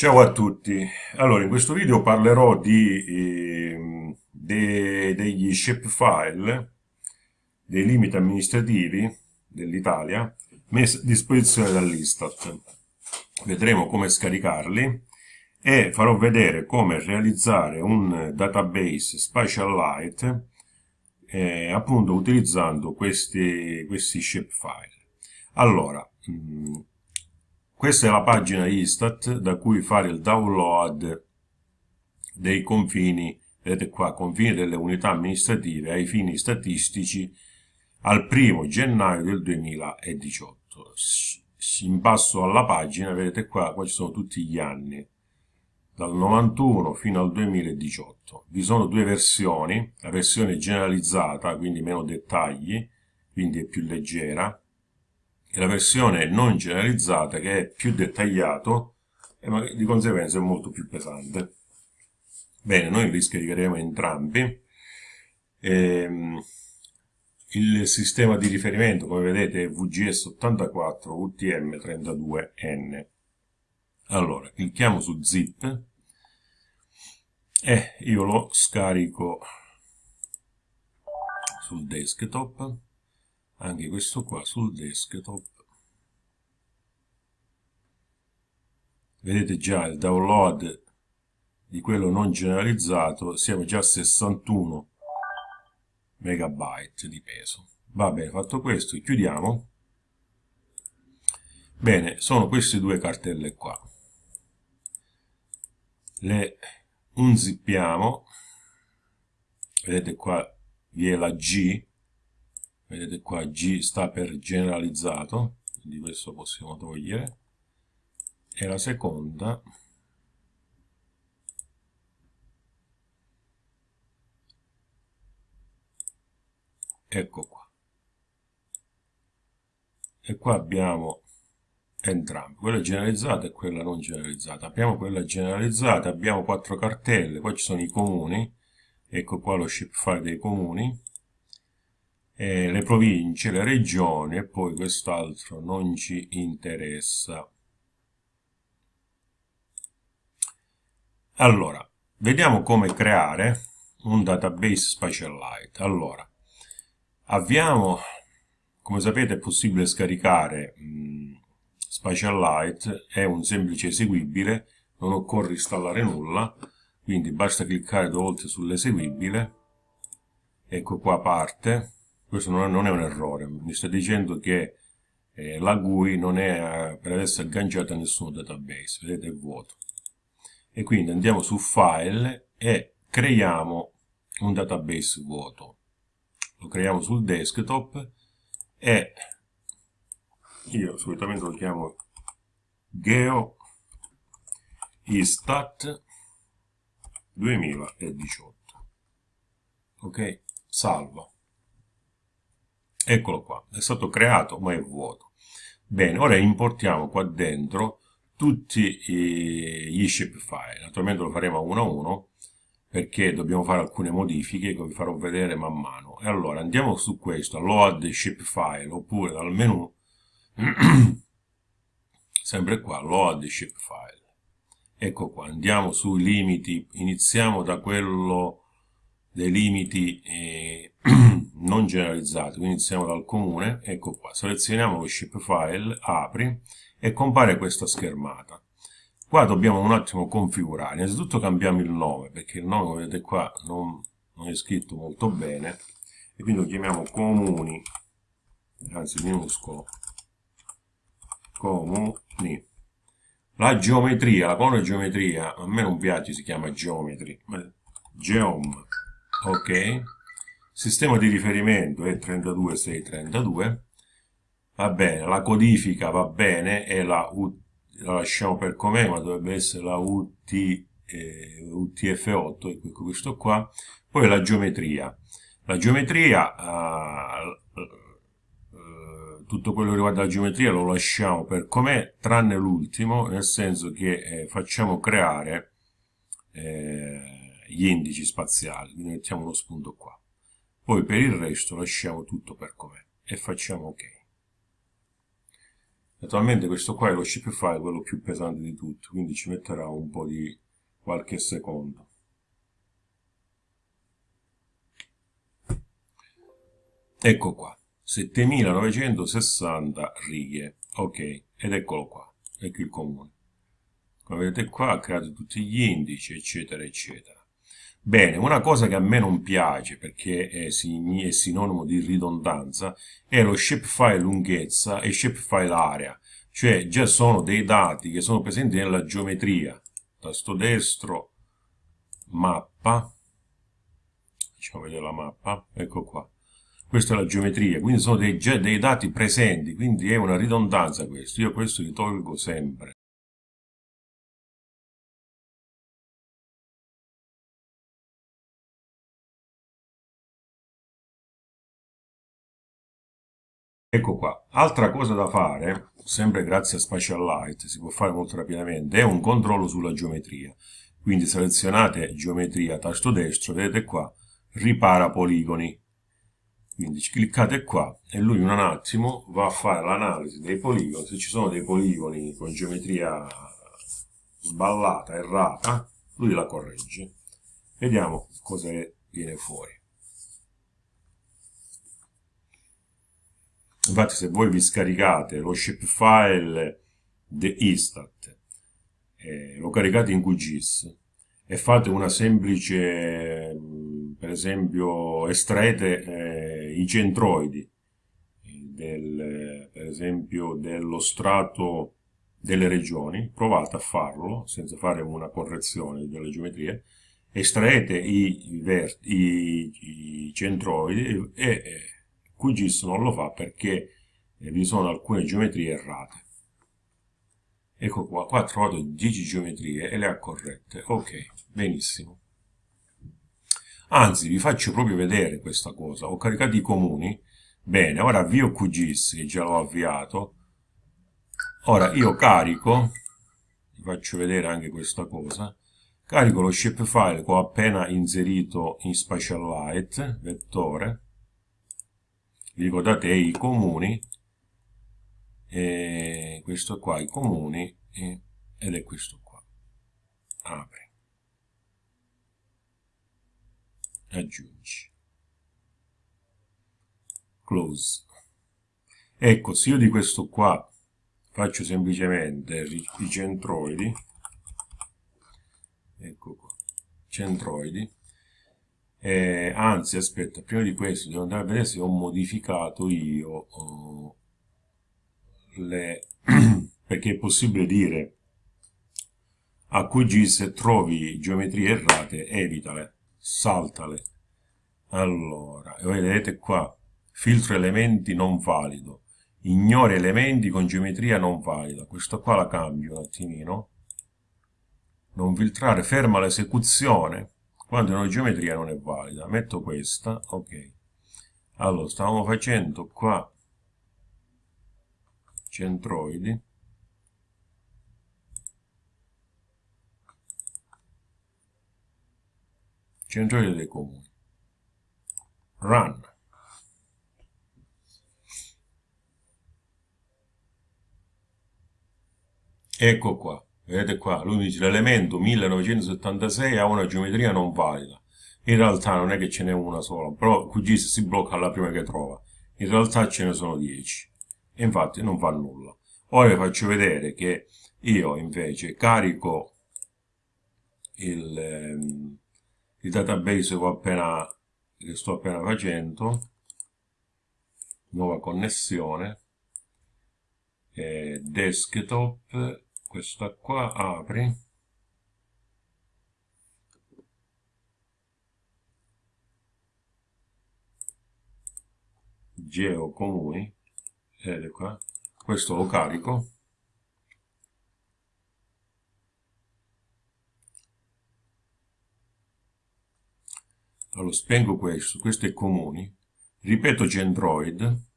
Ciao a tutti, allora in questo video parlerò di, eh, de, degli shapefile, dei limiti amministrativi dell'Italia messi a disposizione dall'Istat. Vedremo come scaricarli e farò vedere come realizzare un database Spatialite eh, appunto utilizzando questi, questi shapefile. Allora, mh, mm, questa è la pagina Istat da cui fare il download dei confini, vedete qua, confini delle unità amministrative ai fini statistici al primo gennaio del 2018. In basso alla pagina, vedete qua, qua ci sono tutti gli anni, dal 91 fino al 2018. Vi sono due versioni, la versione generalizzata, quindi meno dettagli, quindi è più leggera, e la versione non generalizzata che è più dettagliato e di conseguenza è molto più pesante. Bene, noi li scaricheremo entrambi. Ehm, il sistema di riferimento, come vedete, è VGS84 UTM32N. Allora, clicchiamo su zip e io lo scarico sul desktop anche questo qua sul desktop. Vedete già il download di quello non generalizzato. Siamo già a 61 megabyte di peso. Va bene fatto questo chiudiamo. Bene sono queste due cartelle qua. Le unzippiamo. Vedete qua vi è la G vedete qua G sta per generalizzato quindi questo possiamo togliere. E la seconda ecco qua. E qua abbiamo entrambi quella generalizzata e quella non generalizzata. Abbiamo quella generalizzata abbiamo quattro cartelle poi ci sono i comuni. Ecco qua lo shapefile dei comuni eh, le province, le regioni e poi quest'altro non ci interessa. Allora, vediamo come creare un database Spatialite. Allora, avviamo, come sapete è possibile scaricare mh, Spatialite, è un semplice eseguibile, non occorre installare nulla, quindi basta cliccare due volte sull'eseguibile, ecco qua parte, questo non è un errore, mi sta dicendo che eh, la GUI non è eh, per adesso agganciata a nessun database, vedete è vuoto. E quindi andiamo su File e creiamo un database vuoto. Lo creiamo sul desktop e io solitamente lo chiamo Geo Istat 2018. Ok, salvo eccolo qua, è stato creato ma è vuoto. Bene, ora importiamo qua dentro tutti gli shapefile, naturalmente lo faremo uno a uno perché dobbiamo fare alcune modifiche che vi farò vedere man mano. E allora andiamo su questo, load shapefile, oppure dal menu, sempre qua, load shapefile. Ecco qua, andiamo sui limiti, iniziamo da quello dei limiti eh, non generalizzati, quindi iniziamo dal comune, ecco qua, selezioniamo lo shapefile, apri e compare questa schermata. Qua dobbiamo un attimo configurare, innanzitutto cambiamo il nome, perché il nome, come vedete qua, non, non è scritto molto bene, e quindi lo chiamiamo comuni, anzi minuscolo, comuni. La geometria, la colonna geometria, a me non piace, si chiama geometry, geom, ok? Sistema di riferimento è 32632 va bene, la codifica va bene e la, la lasciamo per com'è ma dovrebbe essere la UT, eh, UTF8 ecco questo qua. Poi la geometria. La geometria eh, tutto quello che riguarda la geometria lo lasciamo per com'è tranne l'ultimo nel senso che eh, facciamo creare eh, gli indici spaziali. Quindi mettiamo uno spunto qua poi per il resto lasciamo tutto per com'è e facciamo ok. Naturalmente questo qua è lo shapefile, quello più pesante di tutti, quindi ci metterà un po' di qualche secondo. Ecco qua, 7960 righe, ok, ed eccolo qua, ecco il comune. Come vedete qua ha creato tutti gli indici, eccetera, eccetera. Bene, una cosa che a me non piace, perché è, sinonimo di ridondanza, è lo shapefile lunghezza e shapefile area, cioè già sono dei dati che sono presenti nella geometria. Tasto destro, mappa, facciamo vedere la mappa, ecco qua. Questa è la geometria, quindi sono dei, già dei dati presenti, quindi è una ridondanza questo. Io questo li tolgo sempre. Ecco qua, altra cosa da fare, sempre grazie a Spatial Light, si può fare molto rapidamente, è un controllo sulla geometria. Quindi selezionate geometria, tasto destro, vedete qua, ripara poligoni. Quindi cliccate qua e lui in un attimo va a fare l'analisi dei poligoni. Se ci sono dei poligoni con geometria sballata, errata, lui la corregge. Vediamo cosa viene fuori. Infatti se voi vi scaricate lo shapefile di Istat, eh, lo caricate in QGIS e fate una semplice, per esempio, estraete eh, i centroidi, del, per esempio dello strato delle regioni, provate a farlo senza fare una correzione delle geometrie, estraete i, i, i, i centroidi e, e QGIS non lo fa perché eh, vi sono alcune geometrie errate. Ecco qua, qua ho trovato 10 geometrie e le ha corrette. Ok, benissimo. Anzi, vi faccio proprio vedere questa cosa. Ho caricato i comuni. Bene, ora avvio QGIS, che già l'ho avviato. Ora io carico, vi faccio vedere anche questa cosa, carico lo shapefile che ho appena inserito in Spatial Light, vettore, vi ricordate i comuni? E questo qua i comuni e, ed è questo qua. Apri aggiungi close. Ecco se io di questo qua faccio semplicemente i centroidi ecco qua centroidi eh, anzi aspetta prima di questo devo andare a vedere se ho modificato io oh, le perché è possibile dire a QG se trovi geometrie errate evitale saltale. Allora vedete qua filtro elementi non valido. Ignora elementi con geometria non valida. Questo qua la cambio un attimino. Non filtrare ferma l'esecuzione quando una geometria non è valida. Metto questa, ok. Allora, stavamo facendo qua centroidi. Centroidi dei comuni. Run. Ecco qua. Vedete qua, lui dice l'elemento 1976 ha una geometria non valida. In realtà non è che ce n'è una sola, però QGIS si blocca alla prima che trova. In realtà ce ne sono 10. E infatti non fa nulla. Ora vi faccio vedere che io invece carico il, ehm, il database che, appena, che sto appena facendo, nuova connessione, eh, desktop, questa qua apri. Geo comuni vedete qua. Questo lo carico. Allora spengo questo. Questo è comuni. Ripeto centroid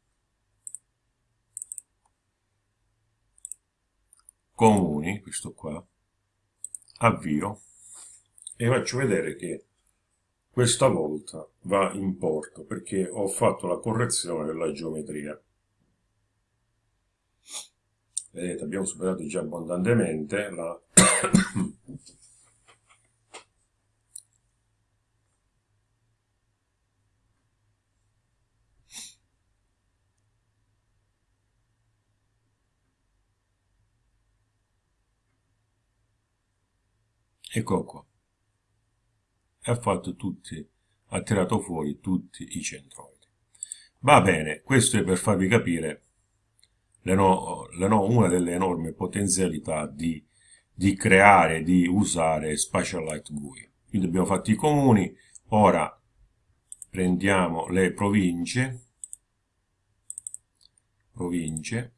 comuni, questo qua, avvio e faccio vedere che questa volta va in porto perché ho fatto la correzione della geometria. vedete abbiamo superato già abbondantemente la ecco qua e ha fatto tutti ha tirato fuori tutti i centroidi. Va bene questo è per farvi capire no, no, una delle enormi potenzialità di, di creare di usare Spatial Light GUI quindi abbiamo fatto i comuni ora prendiamo le province province.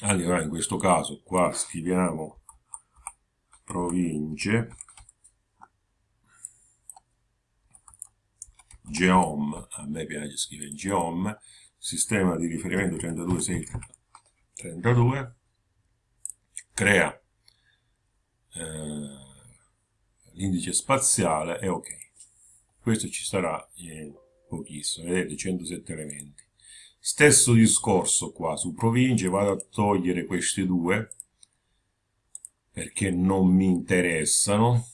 Allora in questo caso qua scriviamo province. Geom a me piace scrivere geom sistema di riferimento 32.632 crea eh, l'indice spaziale e ok. Questo ci sarà in pochissimo vedete 107 elementi. Stesso discorso qua su province vado a togliere questi due perché non mi interessano.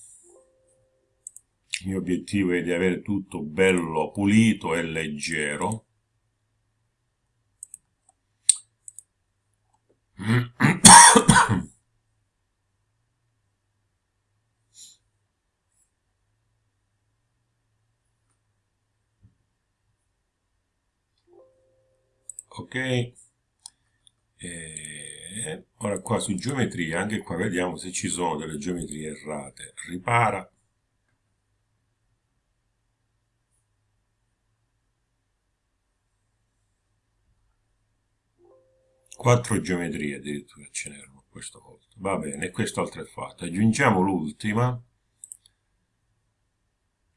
Il mio obiettivo è di avere tutto bello pulito e leggero. Ok e ora qua su geometria anche qua vediamo se ci sono delle geometrie errate. Ripara. Quattro geometrie addirittura ce n'erano questa volta. Va bene quest'altra è fatta aggiungiamo l'ultima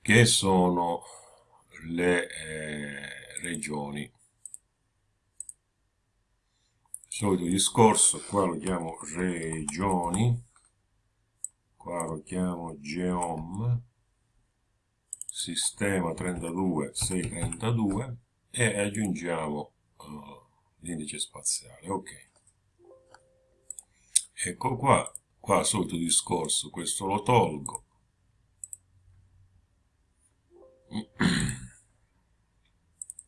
che sono le eh, regioni solito discorso qua lo chiamo regioni qua lo chiamo geom sistema 32 632 e aggiungiamo uh, l'indice spaziale ok. Ecco qua qua solito discorso questo lo tolgo.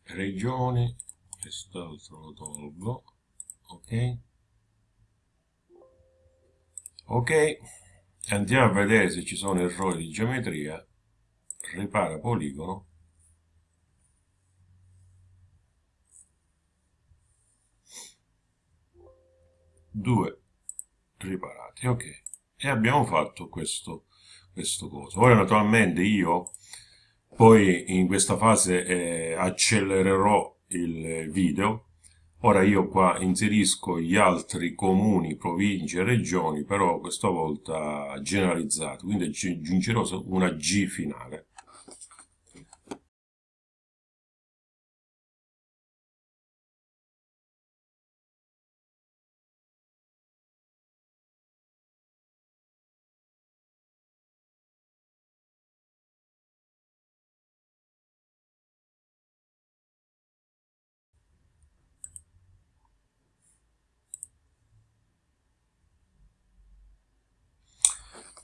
Regioni quest'altro lo tolgo ok. Ok. Andiamo a vedere se ci sono errori di geometria. Ripara poligono. Due. Riparati. Ok. E abbiamo fatto questo questo coso. Ora naturalmente io poi in questa fase eh, accelererò il video Ora io qua inserisco gli altri comuni, province e regioni, però questa volta generalizzato, quindi aggiungerò una G finale.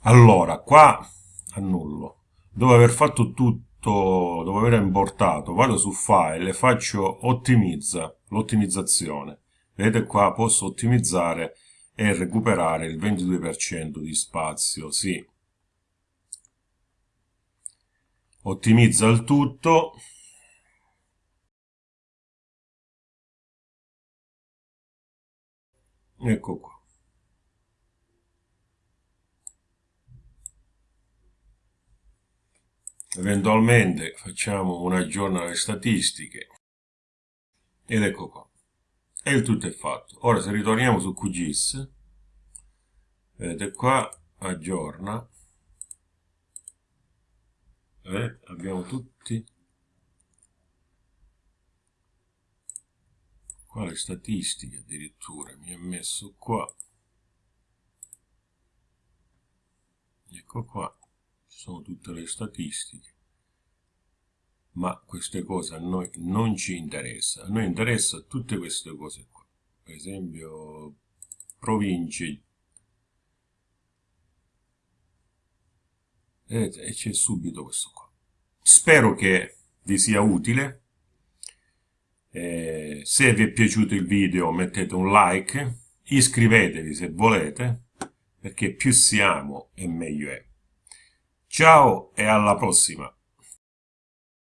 Allora, qua annullo. Dopo aver fatto tutto, dopo aver importato, vado su file e faccio ottimizza, l'ottimizzazione. Vedete qua posso ottimizzare e recuperare il 22% di spazio, sì. Ottimizza il tutto. Ecco qua. Eventualmente facciamo un aggiorno alle statistiche. Ed ecco qua. E il tutto è fatto. Ora se ritorniamo su QGIS vedete qua aggiorna. Eh, abbiamo tutti qua le statistiche addirittura mi ha messo qua. Ecco qua sono tutte le statistiche. Ma queste cose a noi non ci interessa. A noi interessa tutte queste cose qua. Per esempio province. E c'è subito questo qua. Spero che vi sia utile. Eh, se vi è piaciuto il video mettete un like iscrivetevi se volete perché più siamo e meglio è ciao e alla prossima